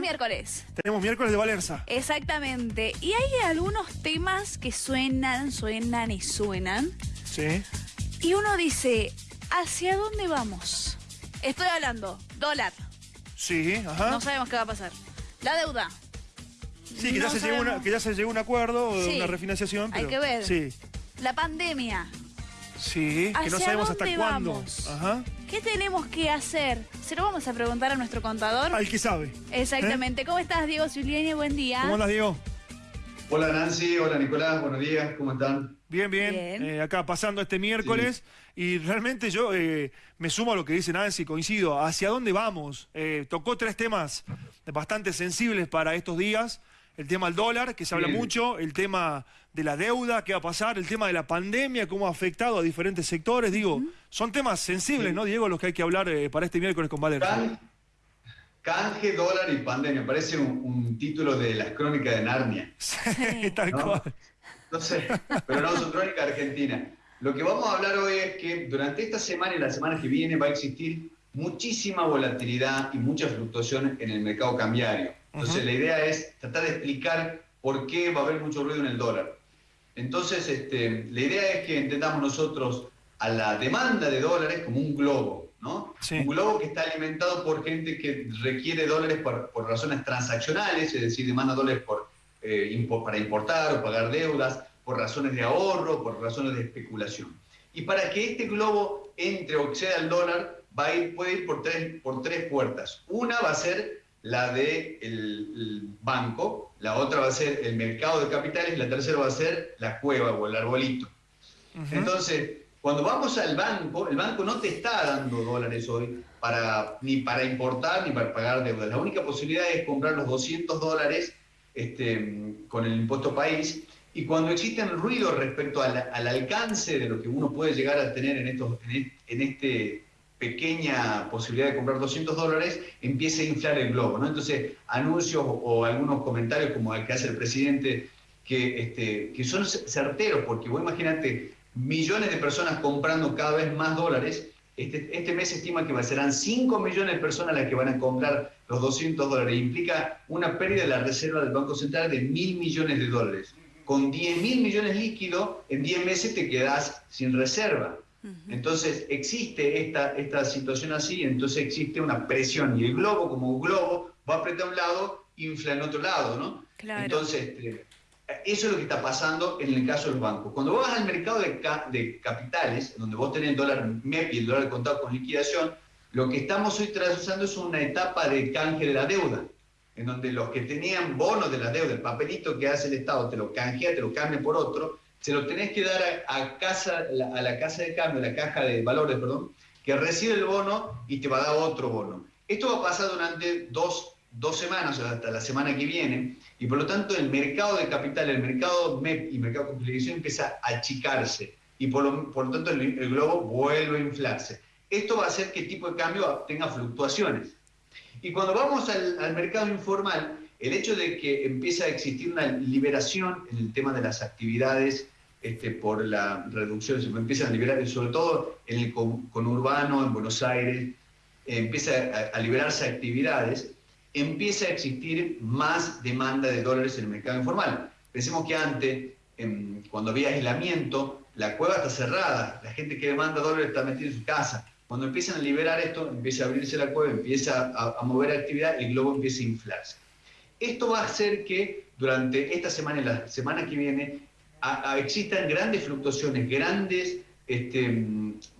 miércoles. Tenemos miércoles de Valerza. Exactamente. Y hay algunos temas que suenan, suenan y suenan. Sí. Y uno dice, ¿hacia dónde vamos? Estoy hablando, dólar. Sí, ajá. No sabemos qué va a pasar. La deuda. sí, que, ya se llegó una- sabemos. que ya se llegó a un acuerdo, Sí. una refinanciación. Hay que ver. Sí, La pandemia. Sí, que no ¿Hacia sabemos hasta dónde cuándo. Ajá. ¿Qué tenemos que hacer? Se lo vamos a preguntar a nuestro contador. Al que sabe. Exactamente. ¿Cómo estás, Diego Zuliani? Buen día. ¿Cómo andas, Diego? Hola Nancy, hola Nicolás, buenos días, ¿cómo están? Bien, bien. Bien. Eh, acá pasando este miércoles. Y realmente yo eh, me sumo a lo que dice Nancy, coincido. ¿Hacia dónde vamos? Eh, tocó tres temas bastante sensibles para estos días. El tema del dólar, que se habla Sí. mucho, el tema de la deuda, qué va a pasar, el tema de la pandemia, cómo ha afectado a diferentes sectores. Digo, son temas sensibles, ¿no, Diego? Los que hay que hablar eh, para este miércoles con Valer. Can- canje, dólar y pandemia, parece un, un título de las crónicas de Narnia. Sí, tal ¿no? cual. No sé, pero no, son crónicas argentinas. Lo que vamos a hablar hoy es que durante esta semana y la semana que viene va a existir muchísima volatilidad y mucha fluctuación en el mercado cambiario. Entonces la idea es tratar de explicar por qué va a haber mucho ruido en el dólar. Entonces, este, la idea es que entendamos nosotros a la demanda de dólares como un globo, ¿no? Sí. Un globo que está alimentado por gente que requiere dólares por, por razones transaccionales, es decir, demanda dólares por, eh, impo- para importar o pagar deudas, por razones de ahorro, por razones de especulación. Y para que este globo entre o exceda el dólar, va a ir, puede ir por tres, por tres puertas. Una va a ser la del de el banco, la otra va a ser el mercado de capitales, y la tercera va a ser la cueva o el arbolito. Entonces, cuando vamos al banco, el banco no te está dando dólares hoy para, ni para importar ni para pagar deudas. La única posibilidad es comprar los 200 dólares este, con el impuesto país. Y cuando existen ruidos respecto al, al alcance de lo que uno puede llegar a tener en, estos, en este pequeña posibilidad de comprar 200 dólares, empieza a inflar el globo. ¿no? Entonces, anuncios o algunos comentarios como el que hace el presidente, que, este, que son certeros, porque vos imagínate millones de personas comprando cada vez más dólares. Este, este mes se estima que serán 5 millones de personas las que van a comprar los 200 dólares. Implica una pérdida de la reserva del Banco Central de mil millones de dólares. Con 10 mil millones líquidos, en 10 meses te quedás sin reserva. Entonces existe esta, esta situación así, entonces existe una presión y el globo como un globo va a apretar a un lado, infla en otro lado, ¿no? Claro. Entonces, este, eso es lo que está pasando en el caso de los bancos. Cuando vos vas al mercado de, ca- de capitales, donde vos tenés el dólar MEP y el dólar contado con liquidación, lo que estamos hoy trazando es una etapa de canje de la deuda, en donde los que tenían bonos de la deuda, el papelito que hace el Estado, te lo canjea, te lo cambia por otro, se lo tenés que dar a, casa, a la casa de cambio, a la caja de valores, perdón, que recibe el bono y te va a dar otro bono. Esto va a pasar durante dos, dos semanas, hasta la semana que viene, y por lo tanto el mercado de capital, el mercado MEP y mercado con liquidación empieza a achicarse, y por lo, por lo tanto el, globo vuelve a inflarse. Esto va a hacer que el tipo de cambio tenga fluctuaciones. Y cuando vamos al mercado informal, el hecho de que empieza a existir una liberación en el tema de las actividades este, por la reducción, se empiezan a liberar, sobre todo en el con- conurbano, en Buenos Aires, eh, empieza a, a liberarse actividades, empieza a existir más demanda de dólares en el mercado informal. Pensemos que antes, em, cuando había aislamiento, la cueva está cerrada, la gente que demanda dólares está metida en su casa. Cuando empiezan a liberar esto, empieza a abrirse la cueva, empieza a, a mover actividad, el globo empieza a inflarse. Esto va a hacer que durante esta semana y la semana que viene existan grandes fluctuaciones, grandes este,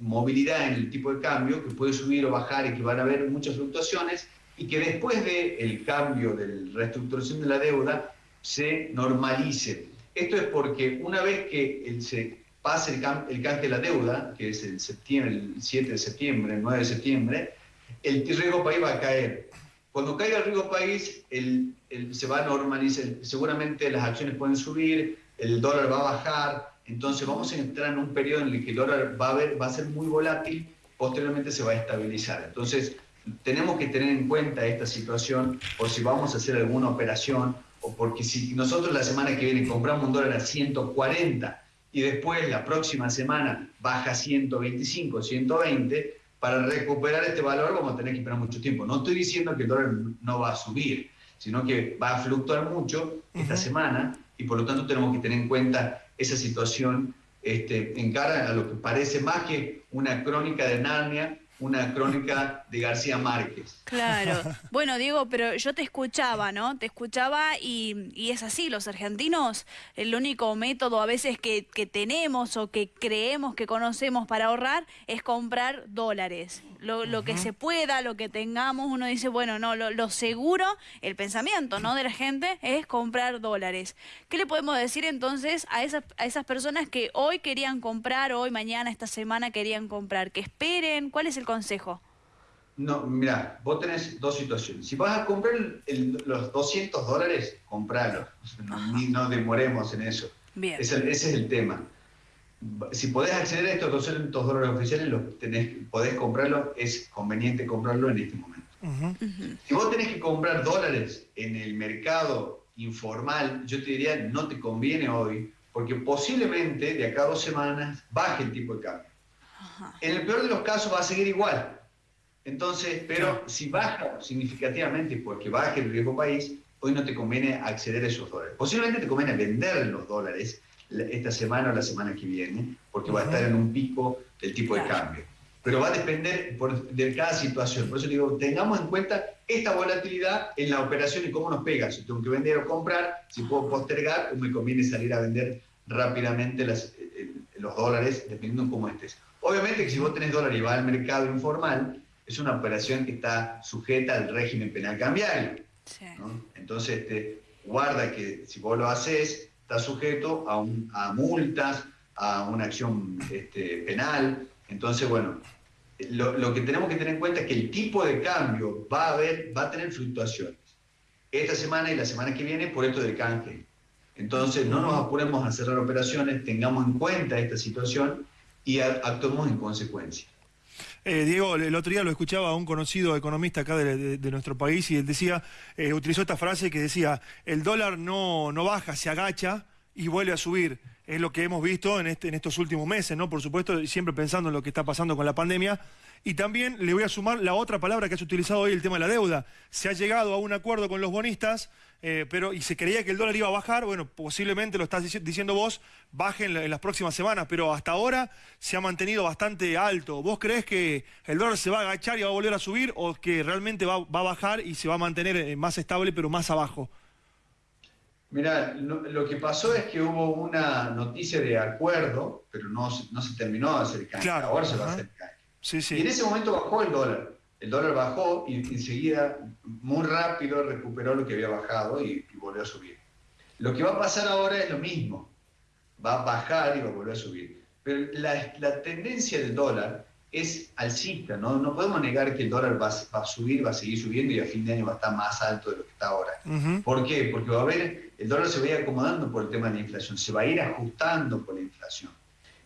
movilidad en el tipo de cambio, que puede subir o bajar y que van a haber muchas fluctuaciones, y que después del cambio de la reestructuración de la deuda se normalice. Esto es porque una vez que el- se pase el, cam- el de la deuda, que es el, el 7 de septiembre, el 9 de septiembre, el riesgo país va a caer. Cuando caiga el riesgo país, el- el- se va a normalizar, seguramente las acciones pueden subir, el dólar va a bajar, entonces vamos a entrar en un periodo en el que el dólar va a, ver, va a ser muy volátil, posteriormente se va a estabilizar. Entonces, tenemos que tener en cuenta esta situación por si vamos a hacer alguna operación o porque si nosotros la semana que viene compramos un dólar a 140 y después la próxima semana baja a 125, 120, para recuperar este valor vamos a tener que esperar mucho tiempo. No estoy diciendo que el dólar no va a subir, sino que va a fluctuar mucho esta semana y por lo tanto tenemos que tener en cuenta esa situación este, en cara a lo que parece más que una crónica de Narnia, una crónica de García Márquez. Claro. Bueno, Diego, pero yo te escuchaba, ¿no? Te escuchaba y, y es así, los argentinos, el único método a veces que, que, tenemos o que creemos que conocemos para ahorrar es comprar dólares. Lo, lo que se pueda, lo que tengamos, uno dice, bueno, no, lo, lo, seguro, el pensamiento, ¿no? De la gente es comprar dólares. ¿Qué le podemos decir entonces a esas, a esas personas que hoy querían comprar, hoy, mañana, esta semana querían comprar? Que esperen, ¿cuál es el consejo? No, mira, vos tenés dos situaciones. Si vas a comprar el, los 200 dólares, compralo. No, ni, no demoremos en eso. Bien. Ese, ese, es el tema. Si podés acceder a estos 200 dólares oficiales, los tenés, podés comprarlo, es conveniente comprarlo en este momento. Uh -huh. Uh -huh. Si vos tenés que comprar dólares en el mercado informal, yo te diría, no te conviene hoy, porque posiblemente de acá a dos semanas baje el tipo de cambio. En el peor de los casos va a seguir igual. Entonces, pero si baja significativamente porque baje el riesgo país, hoy no te conviene acceder a esos dólares. Posiblemente te conviene vender los dólares esta semana o la semana que viene, porque va a estar en un pico del tipo de cambio. Pero va a depender por, de cada situación. Por eso digo, tengamos en cuenta esta volatilidad en la operación y cómo nos pega. Si tengo que vender o comprar, si puedo postergar o me conviene salir a vender rápidamente las, los dólares, dependiendo de cómo estés. Obviamente que si vos tenés dólar y vas al mercado informal, es una operación que está sujeta al régimen penal cambiario. Sí. ¿no? Entonces, este, guarda que si vos lo haces, está sujeto a, un, a multas, a una acción este, penal. Entonces, bueno, lo, lo, que tenemos que tener en cuenta es que el tipo de cambio va a, haber, va a tener fluctuaciones. Esta semana y la semana que viene por esto del canje. Entonces, no nos apuremos a cerrar operaciones, tengamos en cuenta esta situación y actuemos en consecuencia. Eh, Diego, el otro día lo escuchaba a un conocido economista acá de, nuestro país y él decía, eh, utilizó esta frase que decía, el dólar no, no baja, se agacha y vuelve a subir. Es lo que hemos visto en, este, en estos últimos meses, ¿no? Por supuesto, siempre pensando en lo que está pasando con la pandemia. Y también le voy a sumar la otra palabra que has utilizado hoy, el tema de la deuda. Se ha llegado a un acuerdo con los bonistas, eh, pero y se creía que el dólar iba a bajar. Bueno, posiblemente lo estás diciendo vos, baje en, la, en, las próximas semanas, pero hasta ahora se ha mantenido bastante alto. ¿Vos crees que el dólar se va a agachar y va a volver a subir o que realmente va, va a bajar y se va a mantener eh, más estable, pero más abajo? Mira, lo, lo, que pasó es que hubo una noticia de acuerdo, pero no, no se terminó de hacer canje. Claro, Ahora se va a hacer canje. Sí, sí. Y en ese momento bajó el dólar. El dólar bajó y enseguida, muy rápido, recuperó lo que había bajado y, y, volvió a subir. Lo que va a pasar ahora es lo mismo. Va a bajar y va a volver a subir. Pero la, la tendencia del dólar es alcista. ¿no? no podemos negar que el dólar va, va, a subir, va a seguir subiendo y a fin de año va a estar más alto de lo que está ahora. Uh -huh. ¿Por qué? Porque va a haber, el dólar se va a ir acomodando por el tema de la inflación, se va a ir ajustando por la inflación.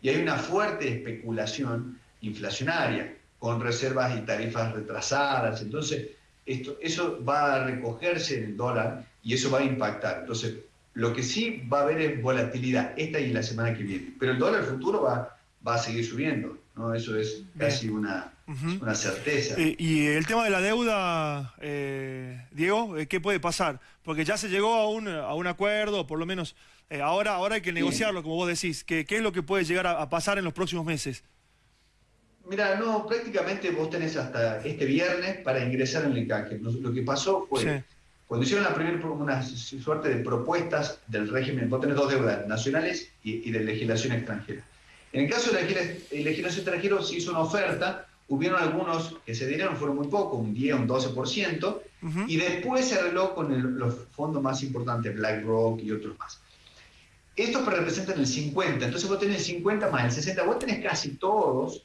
Y hay una fuerte especulación inflacionaria con reservas y tarifas retrasadas. Entonces, esto, eso va a recogerse en el dólar y eso va a impactar. Entonces, lo que sí va a haber es volatilidad esta y la semana que viene. Pero el dólar futuro va, va a seguir subiendo. ¿no? Eso es casi una, uh -huh. una certeza. Eh, y el tema de la deuda, eh, Diego, ¿qué puede pasar? Porque ya se llegó a un, a un acuerdo, por lo menos eh, ahora, ahora hay que negociarlo, como vos decís. ¿Qué, ¿Qué, es lo que puede llegar a, a pasar en los próximos meses? Mira, no, prácticamente vos tenés hasta este viernes para ingresar en el canje. Lo que pasó fue, sí. cuando hicieron la primera una suerte de propuestas del régimen, vos tenés dos deudas, nacionales y, y de legislación extranjera. En el caso de la legislación extranjera se hizo una oferta, hubieron algunos que se dieron, fueron muy pocos, un 10, un 12%, uh -huh. y después se arregló con el, los fondos más importantes, BlackRock y otros más. Estos representan el 50, entonces vos tenés el 50 más el 60, vos tenés casi todos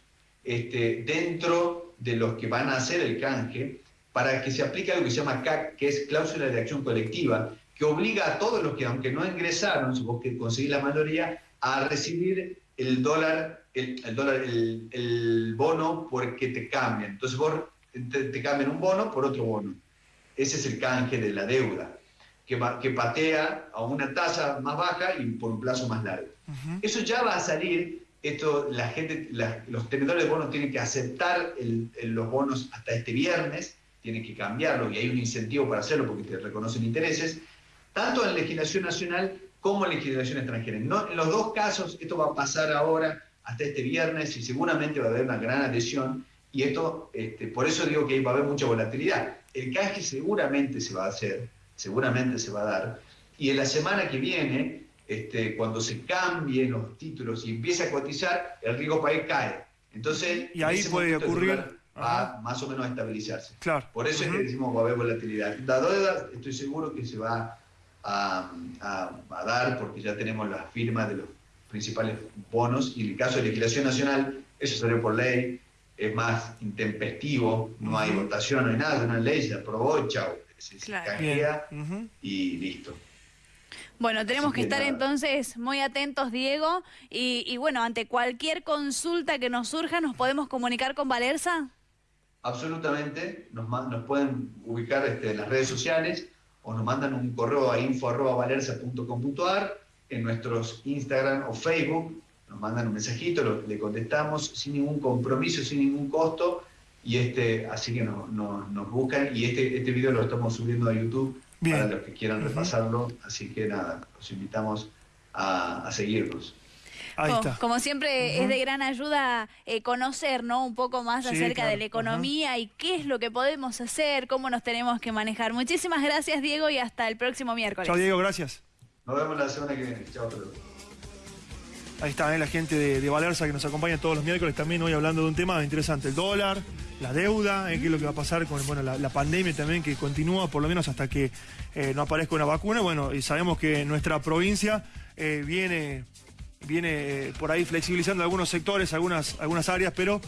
este, dentro de los que van a hacer el canje para que se aplique algo que se llama CAC, que es cláusula de acción colectiva, que obliga a todos los que, aunque no ingresaron, si vos conseguís la mayoría, a recibir el dólar, el, el dólar, el, el, bono porque te cambian. Entonces vos te, te, cambian un bono por otro bono. Ese es el canje de la deuda, que, que patea a una tasa más baja y por un plazo más largo. Uh -huh. Eso ya va a salir esto la gente, los tenedores de bonos tienen que aceptar los bonos hasta este viernes, tiene que cambiarlo y hay un incentivo para hacerlo porque te reconocen intereses, tanto en legislación nacional como en legislación extranjera. En los dos casos, esto va a pasar ahora hasta este viernes y seguramente va a haber una gran adhesión y esto, este, por eso digo que va a haber mucha volatilidad. El canje seguramente se va a hacer, seguramente se va a dar, y en la semana que viene, este, cuando se cambien los títulos y empiece a cotizar, el riesgo país cae. Entonces, y ahí puede ocurrir va más o menos a estabilizarse. Claro. Por eso es que decimos que va a haber volatilidad. La deuda estoy seguro que se va a, a, dar porque ya tenemos las firmas de los principales bonos y en el caso de legislación nacional, eso salió por ley, es más intempestivo, no hay votación, no hay nada, una ley se aprobó chao, se, claro. y listo. Bueno, tenemos que, estar entonces muy atentos, Diego, y, y, bueno, ante cualquier consulta que nos surja, ¿nos podemos comunicar con Valerza? Absolutamente, nos, nos pueden ubicar este, en las redes sociales o nos mandan un correo a info.valerza.com.ar en nuestros Instagram o Facebook, nos mandan un mensajito, le contestamos sin ningún compromiso, sin ningún costo, y este, así que nos buscan, y este, este video lo estamos subiendo a YouTube para los que quieran repasarlo, así que nada, los invitamos a seguirnos. Como siempre es de gran ayuda eh, conocer ¿no? un poco más acerca de la economía y qué es lo que podemos hacer, cómo nos tenemos que manejar. Muchísimas gracias Diego y hasta el próximo miércoles. Chao Diego, gracias. Nos vemos la semana que viene. Chao. Ahí está ¿eh? la gente de, Valerza que nos acompaña todos los miércoles también hoy hablando de un tema interesante, el dólar, la deuda, ¿eh? qué es lo que va a pasar con bueno, la, pandemia también que continúa por lo menos hasta que no aparezca una vacuna. Bueno, y sabemos que nuestra provincia viene viene eh, por ahí flexibilizando algunos sectores, algunas, algunas áreas, pero